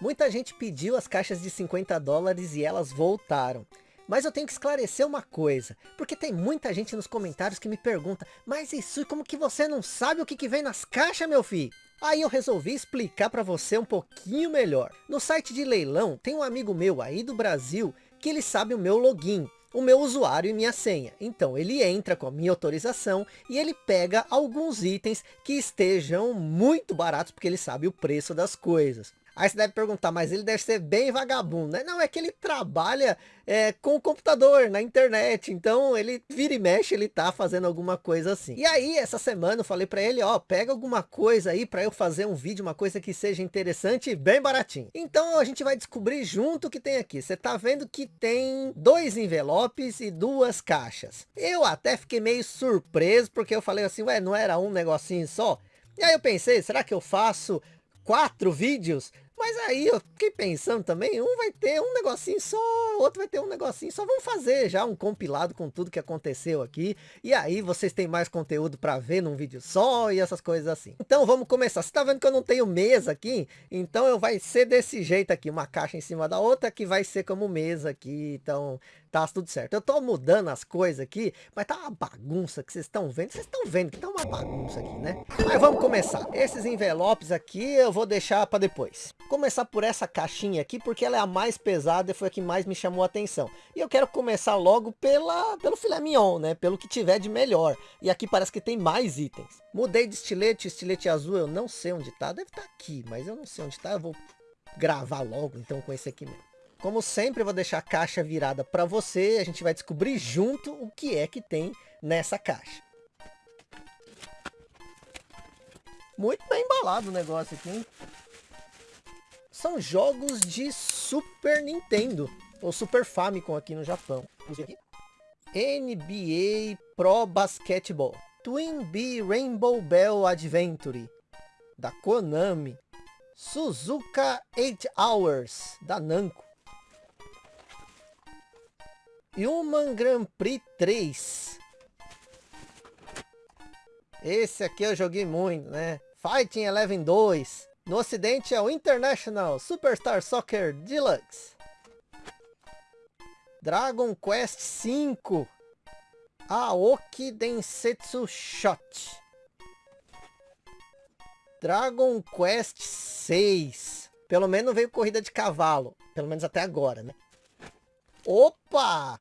Muita gente pediu as caixas de 50 dólares e elas voltaram. Mas eu tenho que esclarecer uma coisa, porque tem muita gente nos comentários que me pergunta, mas isso, como que você não sabe o que, que vem nas caixas, meu filho? Aí eu resolvi explicar para você um pouquinho melhor. No site de leilão, tem um amigo meu aí do Brasil, que ele sabe o meu login o meu usuário e minha senha. Então ele entra com a minha autorização e ele pega alguns itens que estejam muito baratos, porque ele sabe o preço das coisas. Aí você deve perguntar, mas ele deve ser bem vagabundo, né? Não, é que ele trabalha é, com o computador, na internet. Então, ele vira e mexe, ele tá fazendo alguma coisa assim. E aí, essa semana eu falei para ele, ó, pega alguma coisa aí para eu fazer um vídeo, uma coisa que seja interessante e bem baratinho. Então, a gente vai descobrir junto o que tem aqui. Você tá vendo que tem dois envelopes e duas caixas. Eu até fiquei meio surpreso, porque eu falei assim, ué, não era um negocinho só? E aí eu pensei, será que eu faço quatro vídeos mas aí eu fiquei pensando também, um vai ter um negocinho só, outro vai ter um negocinho só. Vamos fazer já um compilado com tudo que aconteceu aqui. E aí vocês têm mais conteúdo para ver num vídeo só e essas coisas assim. Então vamos começar. Você tá vendo que eu não tenho mesa aqui? Então eu vai ser desse jeito aqui, uma caixa em cima da outra que vai ser como mesa aqui. Então tá tudo certo. Eu tô mudando as coisas aqui, mas tá uma bagunça que vocês estão vendo. Vocês estão vendo que tá uma bagunça aqui, né? Mas vamos começar. Esses envelopes aqui eu vou deixar para depois. Começar por essa caixinha aqui, porque ela é a mais pesada e foi a que mais me chamou a atenção. E eu quero começar logo pela, pelo filé mignon, né? Pelo que tiver de melhor. E aqui parece que tem mais itens. Mudei de estilete, estilete azul eu não sei onde tá. Deve estar tá aqui, mas eu não sei onde tá. Eu vou gravar logo então com esse aqui mesmo. Como sempre, eu vou deixar a caixa virada para você. A gente vai descobrir junto o que é que tem nessa caixa. Muito bem embalado o negócio aqui, hein? São jogos de Super Nintendo. Ou Super Famicom aqui no Japão. NBA Pro Basketball. Twin Bee Rainbow Bell Adventure. Da Konami. Suzuka 8 Hours. Da Namco. Human Grand Prix 3. Esse aqui eu joguei muito, né? Fighting Eleven 2. No ocidente é o International Superstar Soccer Deluxe. Dragon Quest 5. Aoki Densetsu Shot. Dragon Quest 6. Pelo menos veio corrida de cavalo. Pelo menos até agora, né? Opa!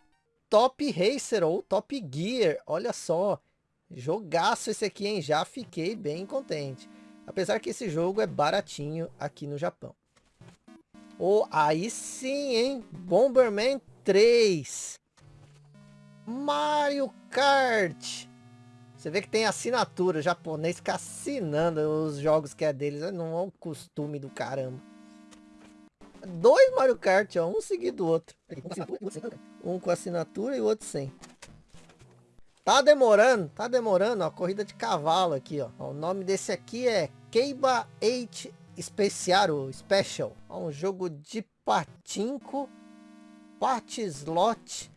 Top Racer ou Top Gear. Olha só. Jogaço esse aqui, hein? Já fiquei bem contente. Apesar que esse jogo é baratinho aqui no Japão. Oh, aí sim, hein? Bomberman 3. Mario Kart. Você vê que tem assinatura. Japonês fica assinando os jogos que é deles. Não é um costume do caramba. Dois Mario Kart, ó. Um seguido do outro. Um com assinatura e o outro sem. Tá demorando, tá demorando, ó. Corrida de cavalo aqui, ó. O nome desse aqui é Keiba 8 Special, Special. Ó, um jogo de patinco. Slot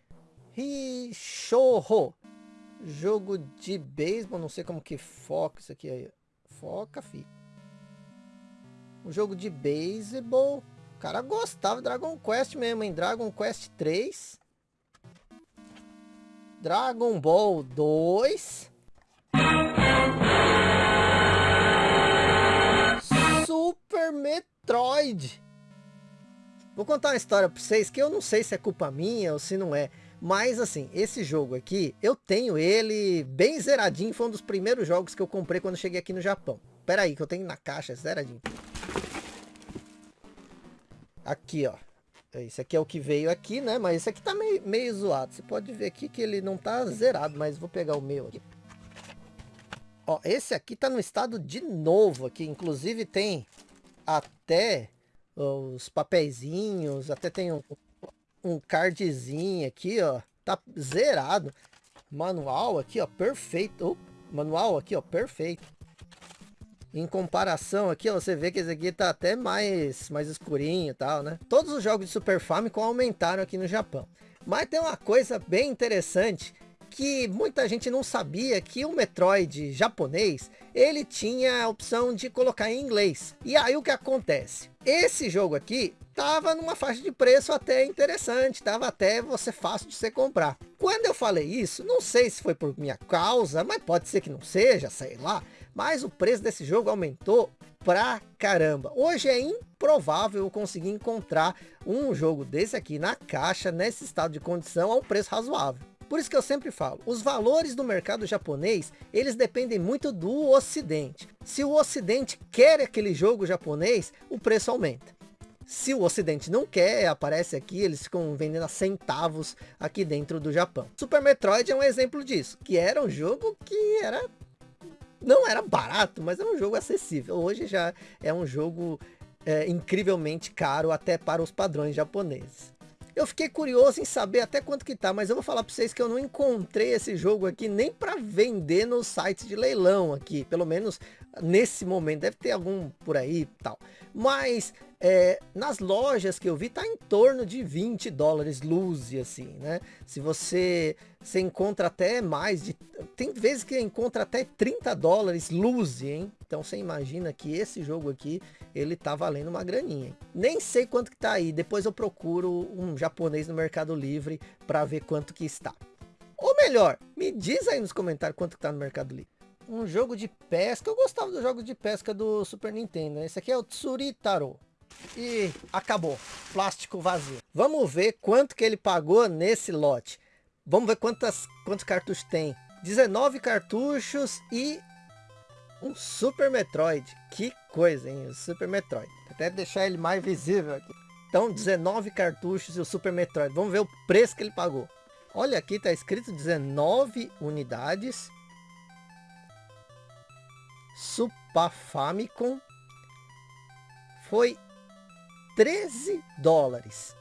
Rishorro. Jogo de beisebol, não sei como que foca isso aqui aí. Foca, fi. Um jogo de beisebol. O cara gostava de Dragon Quest mesmo, hein? Dragon Quest 3. Dragon Ball 2. Super Metroid. Vou contar uma história para vocês que eu não sei se é culpa minha ou se não é. Mas assim, esse jogo aqui, eu tenho ele bem zeradinho. Foi um dos primeiros jogos que eu comprei quando cheguei aqui no Japão. Pera aí, que eu tenho na caixa zeradinho. Aqui, ó. Esse aqui é o que veio aqui, né? Mas esse aqui tá meio, meio zoado. Você pode ver aqui que ele não tá zerado, mas vou pegar o meu aqui. Ó, esse aqui tá no estado de novo aqui. Inclusive tem até os papeizinhos, até tem um, um cardzinho aqui, ó. Tá zerado. Manual aqui, ó, perfeito. Manual aqui, ó, perfeito. Em comparação aqui, você vê que esse aqui tá até mais, mais escurinho e tal, né? Todos os jogos de Super Famicom aumentaram aqui no Japão. Mas tem uma coisa bem interessante, que muita gente não sabia que o Metroid japonês, ele tinha a opção de colocar em inglês. E aí o que acontece? Esse jogo aqui tava numa faixa de preço até interessante, tava até você fácil de você comprar. Quando eu falei isso, não sei se foi por minha causa, mas pode ser que não seja, sei lá. Mas o preço desse jogo aumentou pra caramba. Hoje é improvável eu conseguir encontrar um jogo desse aqui na caixa, nesse estado de condição, a um preço razoável. Por isso que eu sempre falo, os valores do mercado japonês, eles dependem muito do ocidente. Se o ocidente quer aquele jogo japonês, o preço aumenta. Se o ocidente não quer, aparece aqui, eles ficam vendendo a centavos aqui dentro do Japão. Super Metroid é um exemplo disso, que era um jogo que era não era barato, mas era um jogo acessível. Hoje já é um jogo é, incrivelmente caro até para os padrões japoneses. Eu fiquei curioso em saber até quanto que tá, mas eu vou falar para vocês que eu não encontrei esse jogo aqui nem para vender nos sites de leilão aqui, pelo menos nesse momento, deve ter algum por aí e tal. Mas é, nas lojas que eu vi tá em torno de 20 dólares luz assim, né? Se você, você encontra até mais de, tem vezes que encontra até 30 dólares luz, hein? Então você imagina que esse jogo aqui, ele tá valendo uma graninha. Hein? Nem sei quanto que tá aí, depois eu procuro um japonês no Mercado Livre para ver quanto que está. Ou melhor, me diz aí nos comentários quanto que tá no Mercado Livre um jogo de pesca. Eu gostava do jogo de pesca do Super Nintendo. Esse aqui é o Tsuritaro. E acabou. Plástico vazio. Vamos ver quanto que ele pagou nesse lote. Vamos ver quantas, quantos cartuchos tem. 19 cartuchos e um Super Metroid. Que coisa, hein? O Super Metroid. Até deixar ele mais visível aqui. Então, 19 cartuchos e o Super Metroid. Vamos ver o preço que ele pagou. Olha aqui, tá escrito 19 unidades. Super Famicom foi 13 dólares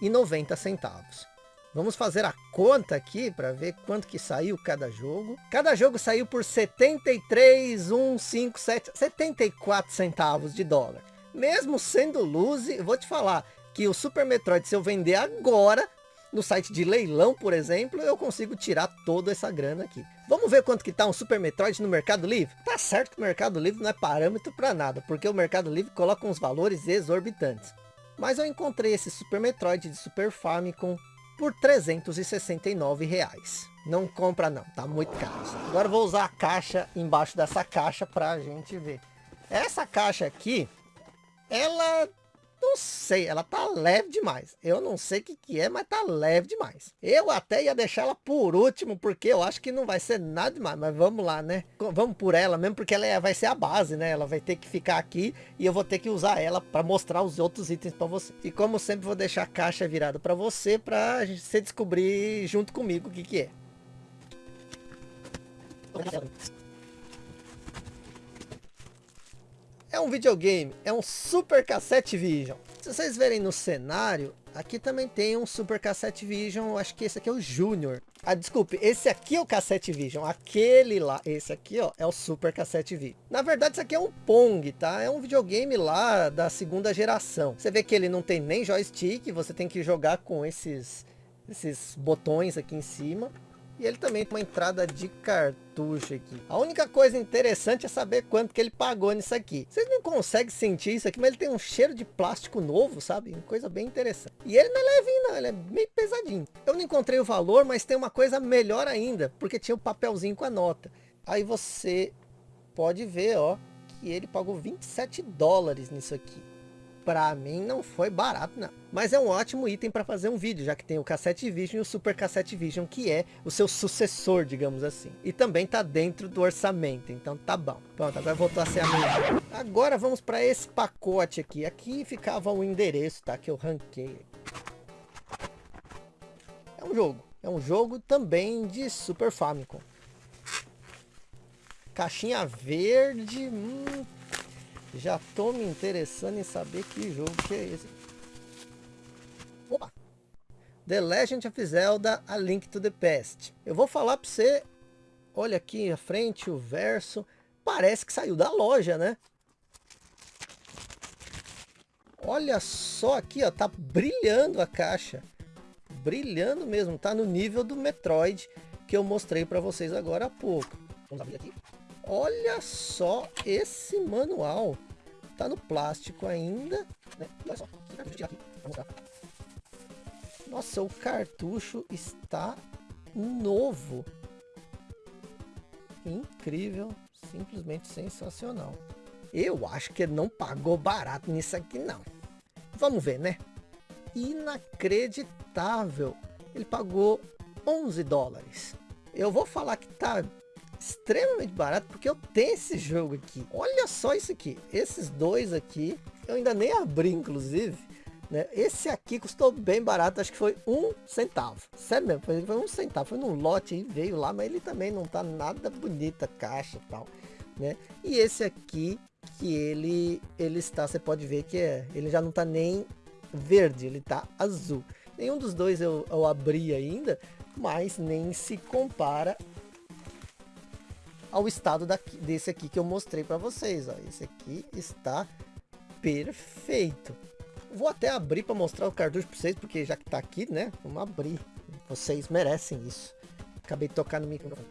e 90 centavos. Vamos fazer a conta aqui para ver quanto que saiu cada jogo. Cada jogo saiu por 73,157, 74 centavos de dólar. Mesmo sendo luz, vou te falar que o Super Metroid, se eu vender agora, no site de leilão, por exemplo, eu consigo tirar toda essa grana aqui. Vamos ver quanto que tá um Super Metroid no Mercado Livre? Tá certo que o Mercado Livre não é parâmetro para nada, porque o Mercado Livre coloca uns valores exorbitantes. Mas eu encontrei esse Super Metroid de Super Famicom por 369 reais. Não compra não, tá muito caro. Agora vou usar a caixa embaixo dessa caixa para a gente ver. Essa caixa aqui, ela não sei, ela tá leve demais. Eu não sei o que, que é, mas tá leve demais. Eu até ia deixar ela por último, porque eu acho que não vai ser nada demais. Mas vamos lá, né? Vamos por ela mesmo, porque ela é, vai ser a base, né? Ela vai ter que ficar aqui e eu vou ter que usar ela para mostrar os outros itens para você. E como sempre, vou deixar a caixa virada para você, para você descobrir junto comigo o que, que é. É um videogame, é um Super Cassette Vision. Se vocês verem no cenário, aqui também tem um Super Cassette Vision, acho que esse aqui é o Júnior. Ah, desculpe, esse aqui é o Cassette Vision, aquele lá, esse aqui ó, é o Super Cassette Vision. Na verdade isso aqui é um Pong, tá? É um videogame lá da segunda geração. Você vê que ele não tem nem joystick, você tem que jogar com esses, esses botões aqui em cima. E ele também tem uma entrada de cartucho aqui. A única coisa interessante é saber quanto que ele pagou nisso aqui. Vocês não conseguem sentir isso aqui, mas ele tem um cheiro de plástico novo, sabe? Uma coisa bem interessante. E ele não é levinho não, ele é meio pesadinho. Eu não encontrei o valor, mas tem uma coisa melhor ainda, porque tinha o um papelzinho com a nota. Aí você pode ver, ó, que ele pagou 27 dólares nisso aqui para mim não foi barato não. Mas é um ótimo item para fazer um vídeo, já que tem o Cassette Vision e o Super Cassette Vision, que é o seu sucessor, digamos assim. E também tá dentro do orçamento, então tá bom. Pronto, agora voltou a ser a minha. Agora vamos para esse pacote aqui. Aqui ficava o endereço, tá? Que eu ranquei. É um jogo. É um jogo também de Super Famicom. Caixinha verde. Hum, já tô me interessando em saber que jogo que é esse. Opa! The Legend of Zelda A Link to the Past. Eu vou falar para você, olha aqui a frente, o verso, parece que saiu da loja, né? Olha só aqui, ó, tá brilhando a caixa. Brilhando mesmo, tá no nível do Metroid. que eu mostrei para vocês agora há pouco. Vamos abrir aqui. Olha só esse manual. Tá no plástico ainda. Né? Olha só. Nossa, o cartucho está novo. Incrível. Simplesmente sensacional. Eu acho que ele não pagou barato nisso aqui não. Vamos ver, né? Inacreditável. Ele pagou 11 dólares. Eu vou falar que tá extremamente barato porque eu tenho esse jogo aqui. Olha só isso aqui. Esses dois aqui, eu ainda nem abri inclusive. Né? Esse aqui custou bem barato, acho que foi um centavo. Sério mesmo, foi, um centavo. Foi num lote e veio lá, mas ele também não tá nada bonita caixa e tal. Né? E esse aqui, que ele, ele está, você pode ver que é, ele já não tá nem verde, ele tá azul. Nenhum dos dois eu, eu abri ainda, mas nem se compara ao estado daqui, desse aqui que eu mostrei para vocês. Ó. Esse aqui está perfeito. Vou até abrir para mostrar o cartucho para vocês, porque já que tá aqui, né? Vamos abrir. Vocês merecem isso. Acabei de tocar no microfone.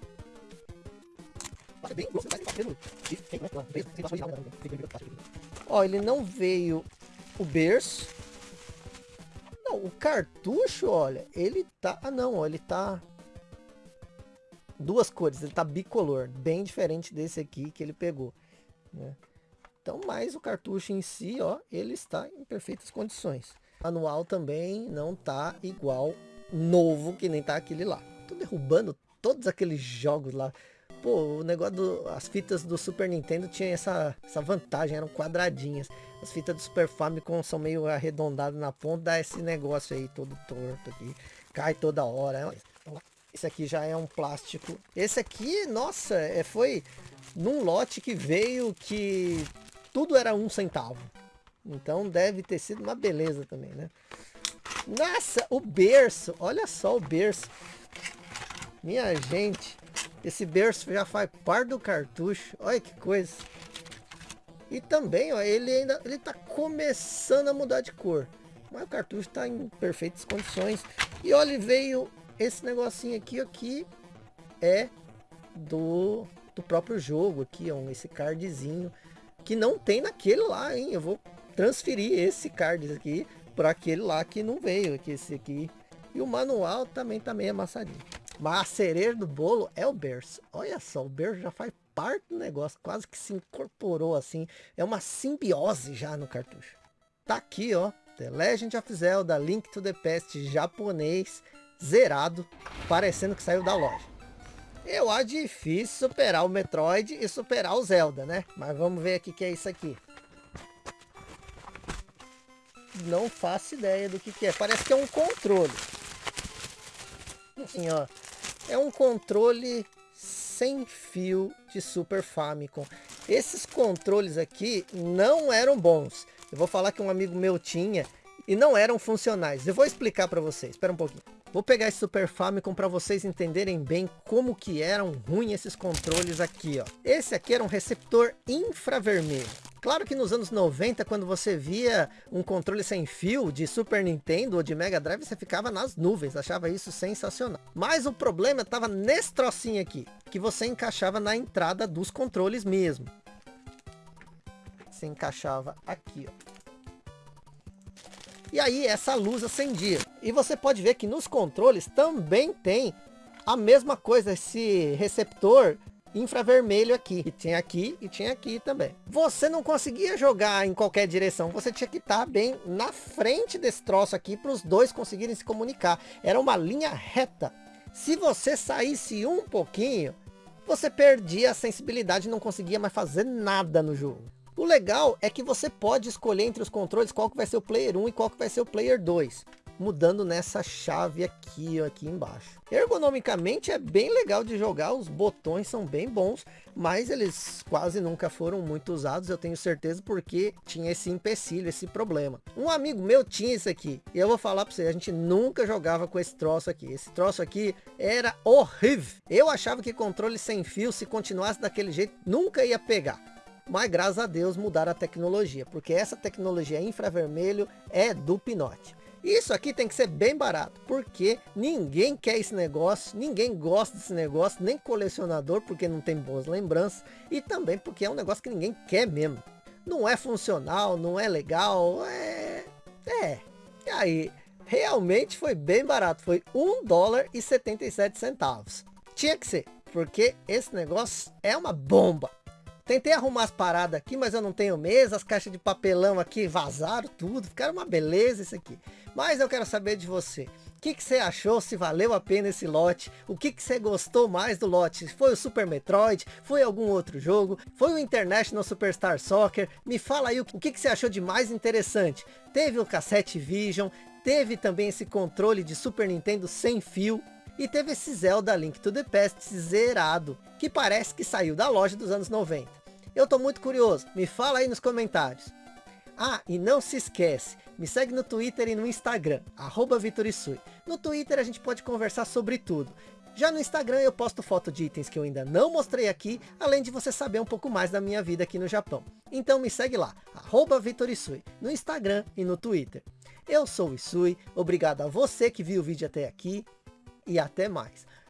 Ó, ele não veio o berço. Não, o cartucho, olha, ele tá... Ah, não, ó, ele tá... Duas cores, ele tá bicolor, bem diferente desse aqui que ele pegou, né? Então, mas o cartucho em si, ó, ele está em perfeitas condições. O manual também não tá igual novo que nem tá aquele lá. Tô derrubando todos aqueles jogos lá. Pô, o negócio do, as fitas do Super Nintendo tinha essa, essa vantagem, eram quadradinhas. As fitas do Super Famicom são meio arredondadas na ponta, dá esse negócio aí todo torto aqui. Cai toda hora. Esse aqui já é um plástico. Esse aqui, nossa, é, foi num lote que veio que tudo era um centavo. Então deve ter sido uma beleza também, né? Nossa, o berço. Olha só o berço. Minha gente. Esse berço já faz parte do cartucho. Olha que coisa. E também, ó, ele ainda ele tá começando a mudar de cor. Mas o cartucho está em perfeitas condições. E olha, veio esse negocinho aqui, aqui é do, do próprio jogo aqui, ó, esse cardzinho que não tem naquele lá, hein? Eu vou transferir esse card aqui para aquele lá que não veio, aqui esse aqui. E o manual também tá meio amassadinho. Mas a cereja do bolo é o berço. Olha só, o berço já faz parte do negócio, quase que se incorporou assim. É uma simbiose já no cartucho. Tá aqui, ó, The Legend of Zelda Link to the Past japonês, zerado, parecendo que saiu da loja. Eu acho difícil superar o Metroid e superar o Zelda, né? Mas vamos ver aqui que é isso aqui. Não faço ideia do que, que é. Parece que é um controle. Assim, ó. É um controle sem fio de Super Famicom. Esses controles aqui não eram bons. Eu vou falar que um amigo meu tinha e não eram funcionais. Eu vou explicar para vocês. Espera um pouquinho. Vou pegar esse Super Famicom para vocês entenderem bem como que eram ruins esses controles aqui, ó. Esse aqui era um receptor infravermelho. Claro que nos anos 90, quando você via um controle sem fio de Super Nintendo ou de Mega Drive, você ficava nas nuvens, achava isso sensacional. Mas o problema estava nesse trocinho aqui, que você encaixava na entrada dos controles mesmo. Você encaixava aqui, ó. E aí essa luz acendia. E você pode ver que nos controles também tem a mesma coisa, esse receptor infravermelho aqui. E tinha aqui e tinha aqui também. Você não conseguia jogar em qualquer direção. Você tinha que estar bem na frente desse troço aqui para os dois conseguirem se comunicar. Era uma linha reta. Se você saísse um pouquinho, você perdia a sensibilidade e não conseguia mais fazer nada no jogo. O legal é que você pode escolher entre os controles qual que vai ser o player 1 e qual que vai ser o player 2 mudando nessa chave aqui, aqui embaixo. Ergonomicamente é bem legal de jogar, os botões são bem bons, mas eles quase nunca foram muito usados, eu tenho certeza, porque tinha esse empecilho, esse problema. Um amigo meu tinha isso aqui, e eu vou falar para você, a gente nunca jogava com esse troço aqui. Esse troço aqui era horrível. Eu achava que controle sem fio, se continuasse daquele jeito, nunca ia pegar mas graças a Deus mudaram a tecnologia, porque essa tecnologia infravermelho é do pinote. Isso aqui tem que ser bem barato, porque ninguém quer esse negócio, ninguém gosta desse negócio, nem colecionador, porque não tem boas lembranças, e também porque é um negócio que ninguém quer mesmo. Não é funcional, não é legal, é... É. E aí, realmente foi bem barato, foi 1 dólar e 77 centavos. Tinha que ser, porque esse negócio é uma bomba. Tentei arrumar as paradas aqui, mas eu não tenho mesa. As caixas de papelão aqui vazaram tudo. Ficaram uma beleza isso aqui. Mas eu quero saber de você. O que, que você achou? Se valeu a pena esse lote? O que, que você gostou mais do lote? Foi o Super Metroid? Foi algum outro jogo? Foi o International Superstar Soccer? Me fala aí o que, que você achou de mais interessante. Teve o Cassette Vision? Teve também esse controle de Super Nintendo sem fio? E teve esse Zelda Link to the Past zerado, que parece que saiu da loja dos anos 90. Eu tô muito curioso, me fala aí nos comentários. Ah, e não se esquece, me segue no Twitter e no Instagram, arroba Vitorisui. No Twitter a gente pode conversar sobre tudo. Já no Instagram eu posto foto de itens que eu ainda não mostrei aqui, além de você saber um pouco mais da minha vida aqui no Japão. Então me segue lá, arroba Vitorisui, no Instagram e no Twitter. Eu sou o Isui, obrigado a você que viu o vídeo até aqui, e até mais.